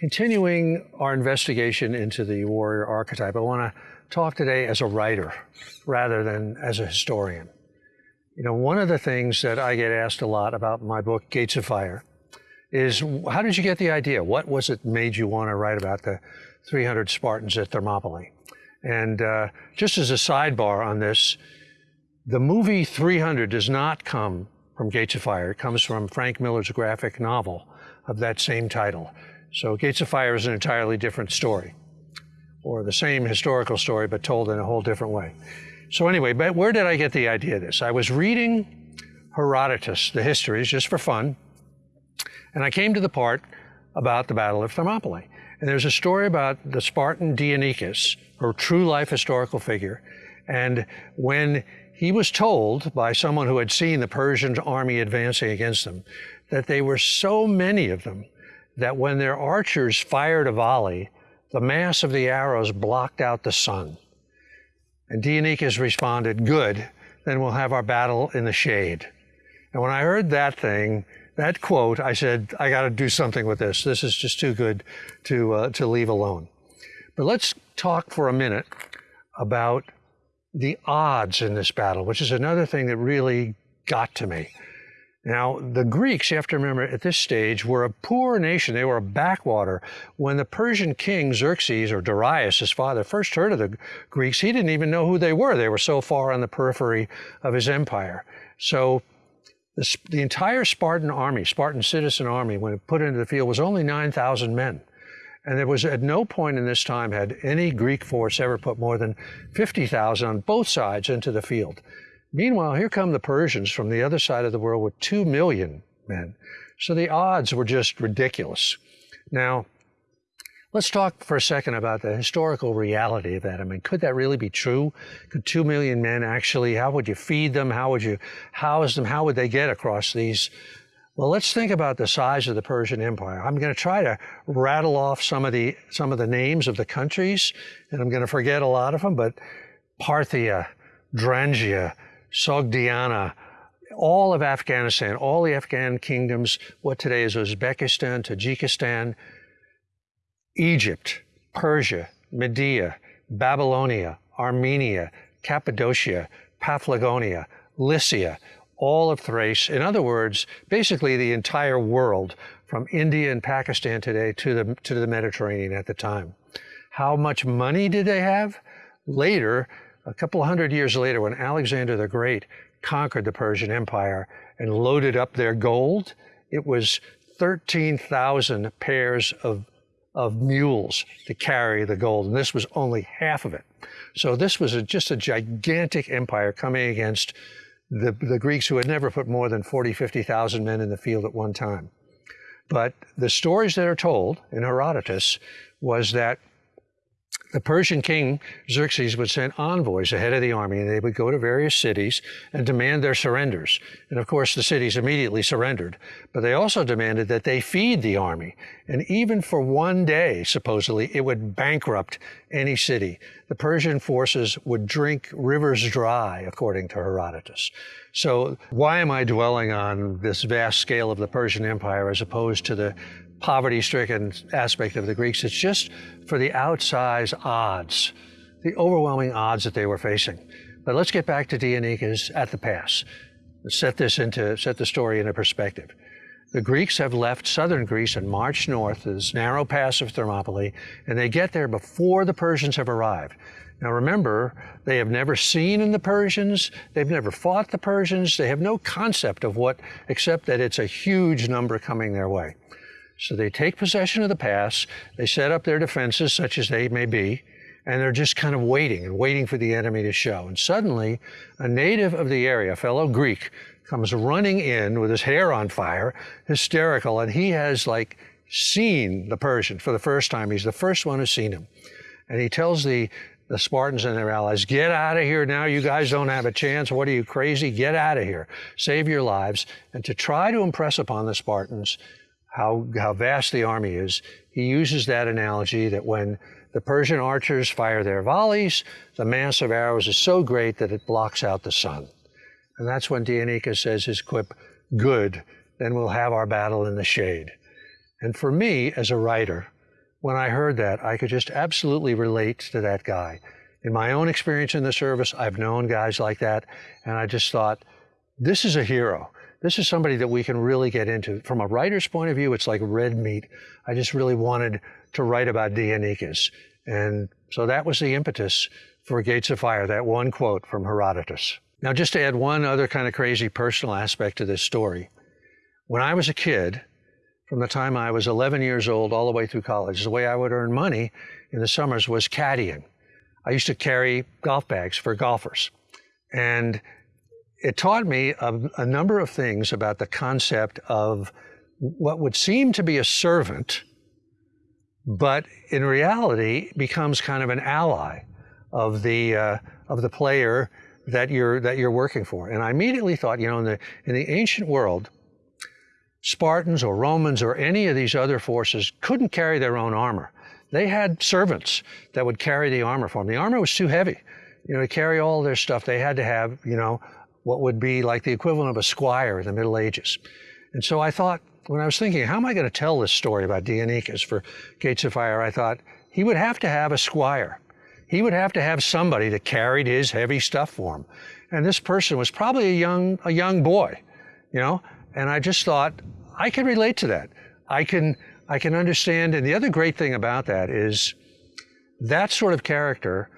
Continuing our investigation into the warrior archetype, I want to talk today as a writer rather than as a historian. You know, one of the things that I get asked a lot about my book, Gates of Fire, is how did you get the idea? What was it made you want to write about the 300 Spartans at Thermopylae? And uh, just as a sidebar on this, the movie 300 does not come from Gates of Fire. It comes from Frank Miller's graphic novel of that same title. So Gates of Fire is an entirely different story, or the same historical story, but told in a whole different way. So anyway, but where did I get the idea of this? I was reading Herodotus, the histories, just for fun, and I came to the part about the Battle of Thermopylae. And there's a story about the Spartan Dienekes, a true life historical figure, and when he was told by someone who had seen the Persian army advancing against them that they were so many of them that when their archers fired a volley, the mass of the arrows blocked out the sun. And Dienekes responded, Good, then we'll have our battle in the shade. And when I heard that thing, that quote, I said, I got to do something with this. This is just too good to, uh, to leave alone. But let's talk for a minute about the odds in this battle, which is another thing that really got to me. Now, the Greeks, you have to remember at this stage, were a poor nation. They were a backwater. When the Persian king Xerxes, or Darius, his father, first heard of the Greeks, he didn't even know who they were. They were so far on the periphery of his empire. So the, the entire Spartan army, Spartan citizen army, when it put into the field, was only 9,000 men. And there was at no point in this time had any Greek force ever put more than 50,000 on both sides into the field. Meanwhile, here come the Persians from the other side of the world with 2 million men. So the odds were just ridiculous. Now, let's talk for a second about the historical reality of that. I mean, could that really be true? Could 2 million men actually, how would you feed them? How would you house them? How would they get across these? Well, let's think about the size of the Persian Empire. I'm going to try to rattle off some of the some of the names of the countries, and I'm going to forget a lot of them, but Parthia, Drangia, Sogdiana, all of Afghanistan, all the Afghan kingdoms, what today is Uzbekistan, Tajikistan, Egypt, Persia, Media, Babylonia, Armenia, Cappadocia, Paphlagonia, Lycia, all of Thrace. In other words, basically the entire world from India and Pakistan today to the, to the Mediterranean at the time. How much money did they have? Later, a couple hundred years later, when Alexander the Great conquered the Persian Empire and loaded up their gold, it was 13,000 pairs of, of mules to carry the gold, and this was only half of it. So this was a, just a gigantic empire coming against the, the Greeks who had never put more than 40, 50,000 men in the field at one time. But the stories that are told in Herodotus was that the Persian king Xerxes would send envoys ahead of the army, and they would go to various cities and demand their surrenders. And of course, the cities immediately surrendered. But they also demanded that they feed the army. And even for one day, supposedly, it would bankrupt any city. The Persian forces would drink rivers dry, according to Herodotus. So why am I dwelling on this vast scale of the Persian Empire as opposed to the poverty-stricken aspect of the Greeks. It's just for the outsized odds, the overwhelming odds that they were facing. But let's get back to Dienekes at the pass. Set this into, set the story into perspective. The Greeks have left southern Greece and marched north to this narrow pass of Thermopylae, and they get there before the Persians have arrived. Now remember, they have never seen in the Persians, they've never fought the Persians, they have no concept of what, except that it's a huge number coming their way. So they take possession of the pass, they set up their defenses, such as they may be, and they're just kind of waiting and waiting for the enemy to show. And suddenly, a native of the area, a fellow Greek, comes running in with his hair on fire, hysterical, and he has like seen the Persian for the first time. He's the first one who's seen him. And he tells the, the Spartans and their allies, get out of here now. You guys don't have a chance. What are you, crazy? Get out of here. Save your lives. And to try to impress upon the Spartans, how, how vast the army is, he uses that analogy that when the Persian archers fire their volleys, the mass of arrows is so great that it blocks out the sun. And that's when Dienekes says his quip, good, then we'll have our battle in the shade. And for me, as a writer, when I heard that, I could just absolutely relate to that guy. In my own experience in the service, I've known guys like that, and I just thought, this is a hero. This is somebody that we can really get into. From a writer's point of view, it's like red meat. I just really wanted to write about Dienekes. And so that was the impetus for Gates of Fire, that one quote from Herodotus. Now, just to add one other kind of crazy personal aspect to this story. When I was a kid, from the time I was 11 years old all the way through college, the way I would earn money in the summers was caddying. I used to carry golf bags for golfers. And it taught me a, a, number of things about the concept of what would seem to be a servant, but in reality becomes kind of an ally of the uh, of the player that you're that you're working for. And I immediately thought, you know, in the in the ancient world, Spartans or Romans or any of these other forces couldn't carry their own armor. They had servants that would carry the armor for them. The armor was too heavy. You know, to carry all their stuff, they had to have, you know, what would be like the equivalent of a squire in the Middle Ages. And so I thought, when I was thinking, how am I going to tell this story about Dienekes for Gates of Fire, I thought he would have to have a squire. He would have to have somebody that carried his heavy stuff for him. And this person was probably a young, a young boy, you know? And I just thought, I can relate to that. I can, I can understand. And the other great thing about that is that sort of character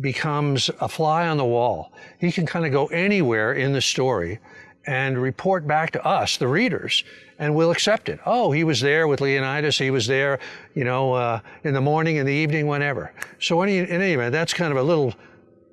becomes a fly on the wall. He can kind of go anywhere in the story and report back to us, the readers, and we'll accept it. Oh, he was there with Leonidas. He was there, you know, uh, in the morning, in the evening, whenever. So any, in any event, that's kind of a little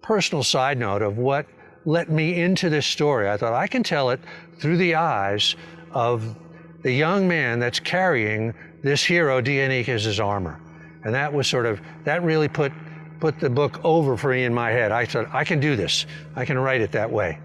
personal side note of what let me into this story. I thought I can tell it through the eyes of the young man that's carrying this hero, Dienekes' armor. And that was sort of, that really put put the book over for me in my head. I said, I can do this. I can write it that way.